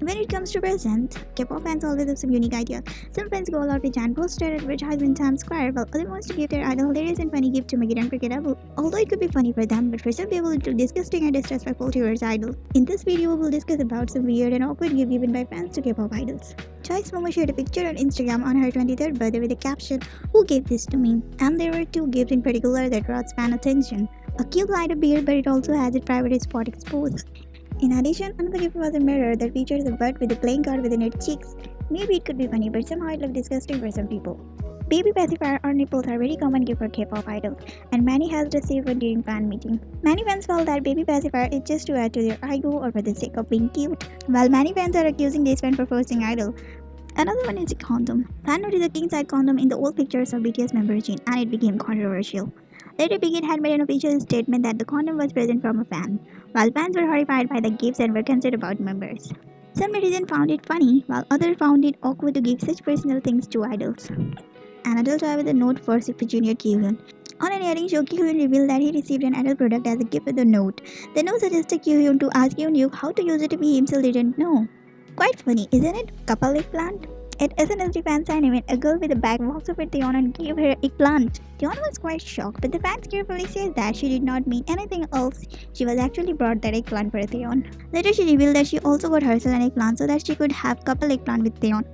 When it comes to presents, K-pop fans always have some unique ideas. Some fans go all out with giant poster advertisement Times Square, while others wants to give their idol hilarious and funny gift to make it unforgettable. Although it could be funny for them, but for some people it look disgusting and disrespectful towards idol. In this video, we will discuss about some weird and awkward gift given by fans to K-pop idols. Twice's Momo shared a picture on Instagram on her 23rd birthday with the caption, Who gave this to me? And there were two gifts in particular that brought fan attention. A cute light of beard, but it also has its private spot exposed. In addition, another gift was a mirror that features a bird with a playing card within its cheeks. Maybe it could be funny, but somehow it looked disgusting for some people. Baby pacifier or nipples are very common gift for K-pop idols, and many has received one during fan meeting. Many fans felt that baby pacifier is just to add to their ego or for the sake of being cute, while many fans are accusing this fan for forcing idol. Another one is a condom. Fan noticed a king side condom in the old pictures of BTS member Jin, and it became controversial. Later, Big Hit made an official statement that the condom was present from a fan, while fans were horrified by the gifts and were concerned about members. Some netizens found it funny, while others found it awkward to give such personal things to idols. An adult toy with a note for Super Junior Kyuhyun. On an airing show, Kyuhyun revealed that he received an adult product as a gift with a note. The note suggested Kyuhyun to ask Yoon how to use it if he himself didn't know. Quite funny, isn't it? Couple eggplant? At SNSD fan sign event, a girl with a bag walks over to Taeyeon and gave her a eggplant. Taeyeon was quite shocked, but the fans carefully says that she did not mean anything else. She was actually brought that eggplant for Taeyeon. Later, she revealed that she also got herself an eggplant so that she could have couple eggplant with Taeyeon.